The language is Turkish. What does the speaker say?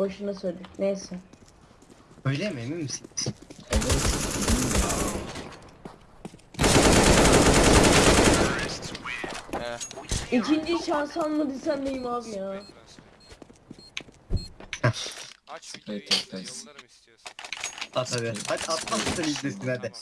boşuna söyledik. Neyse. Öyle mi emin misin? He. İkinci şans almadıysan neyim abi ya? Aç videoyu Evet, evet, yollarım istiyorsan. At hadi. Hadi atma sen ilk hadi.